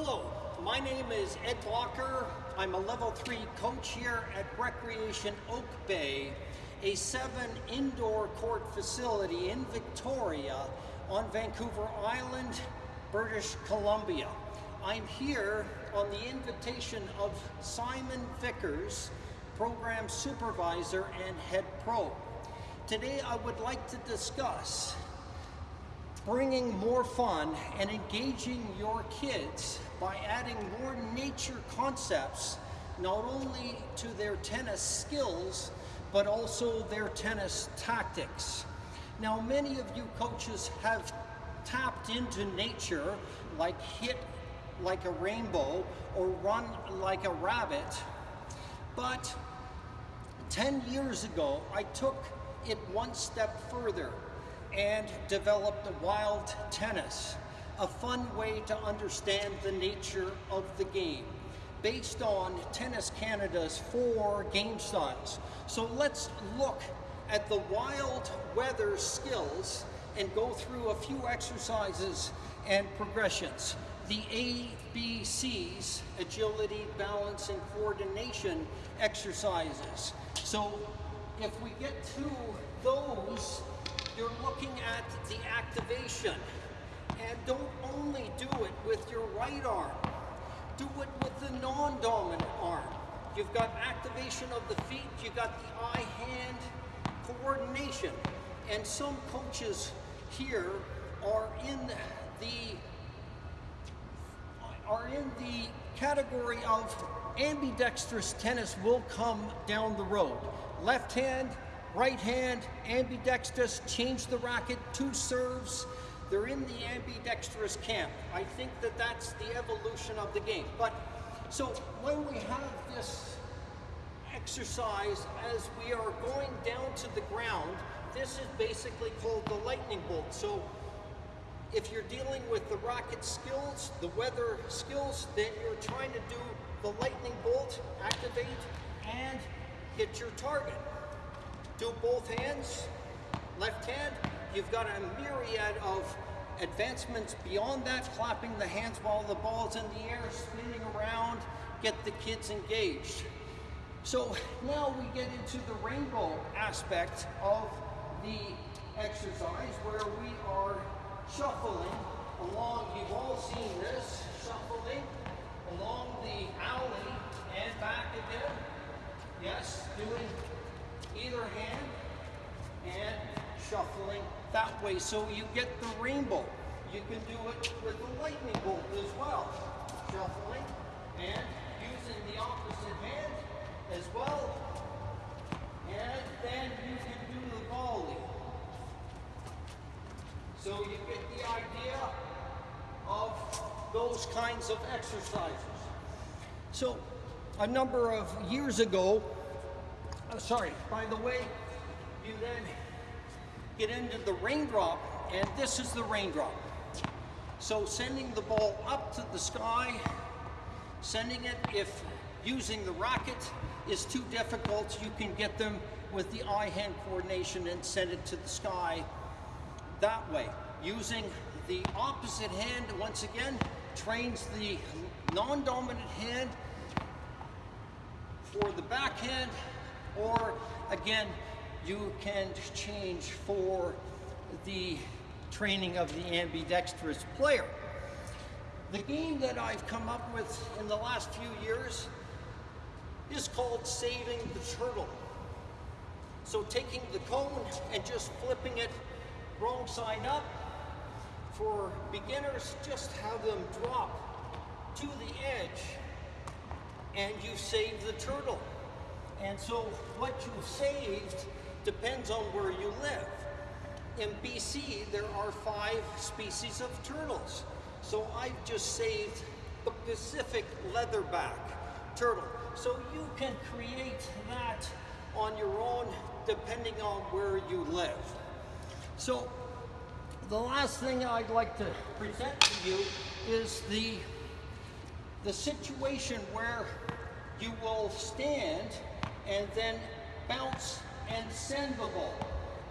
Hello, my name is Ed Walker. I'm a level three coach here at Recreation Oak Bay, a seven indoor court facility in Victoria on Vancouver Island, British Columbia. I'm here on the invitation of Simon Vickers, program supervisor and head pro. Today I would like to discuss bringing more fun and engaging your kids by adding more nature concepts not only to their tennis skills but also their tennis tactics. Now many of you coaches have tapped into nature like hit like a rainbow or run like a rabbit but 10 years ago I took it one step further and developed the wild tennis, a fun way to understand the nature of the game based on Tennis Canada's four game styles. So let's look at the wild weather skills and go through a few exercises and progressions. The ABCs, agility, balance, and coordination exercises. So if we get to those you're looking at the activation. And don't only do it with your right arm. Do it with the non-dominant arm. You've got activation of the feet, you've got the eye-hand coordination. And some coaches here are in the are in the category of ambidextrous tennis will come down the road. Left hand, right hand, ambidextrous, change the racket, two serves. They're in the ambidextrous camp. I think that that's the evolution of the game. But so when we have this exercise as we are going down to the ground, this is basically called the lightning bolt. So if you're dealing with the rocket skills, the weather skills, then you're trying to do the lightning bolt, activate, and hit your target do both hands, left hand. You've got a myriad of advancements beyond that, clapping the hands while the ball's in the air, spinning around, get the kids engaged. So now we get into the rainbow aspect of the exercise where we are shuffling along, you've all seen this, shuffling along the alley and back again. Yes, doing either hand and shuffling that way so you get the rainbow. You can do it with the lightning bolt as well. Shuffling and using the opposite hand as well. And then you can do the volley. So you get the idea of those kinds of exercises. So a number of years ago, oh, sorry, by the way, you then get into the raindrop, and this is the raindrop. So sending the ball up to the sky, sending it if using the racket is too difficult, you can get them with the eye-hand coordination and send it to the sky that way. Using the opposite hand, once again, trains the non-dominant hand for the backhand or again, you can change for the training of the ambidextrous player. The game that I've come up with in the last few years is called Saving the Turtle. So taking the cone and just flipping it wrong side up. For beginners, just have them drop to the edge and you save the turtle. And so what you've saved depends on where you live. In BC, there are five species of turtles. So I've just saved the Pacific leatherback turtle. So you can create that on your own depending on where you live. So the last thing I'd like to present to you is the, the situation where you will stand and then bounce and send the ball.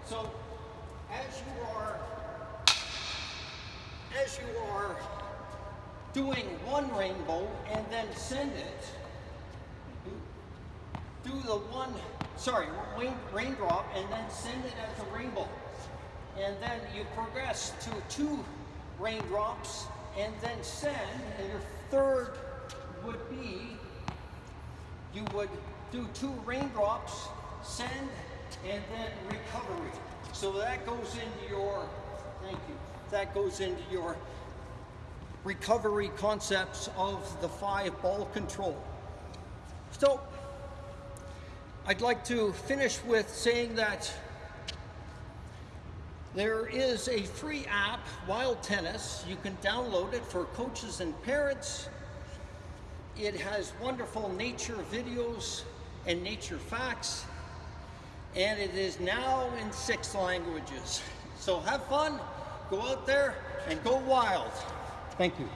So as you are as you are doing one rainbow and then send it. Do, the one, sorry, rain, raindrop and then send it as a rainbow. And then you progress to two raindrops and then send, and your third would be you would do two raindrops, send, and then recovery. So that goes into your, thank you, that goes into your recovery concepts of the five ball control. So I'd like to finish with saying that there is a free app, Wild Tennis. You can download it for coaches and parents. It has wonderful nature videos and nature facts, and it is now in six languages. So have fun, go out there, and go wild. Thank you.